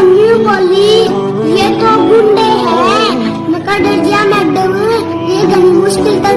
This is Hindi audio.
मम्मी बोली ये तो गुंडे हैं। मैं कर डर गया, मैडम। ये घनी मुश्किल तो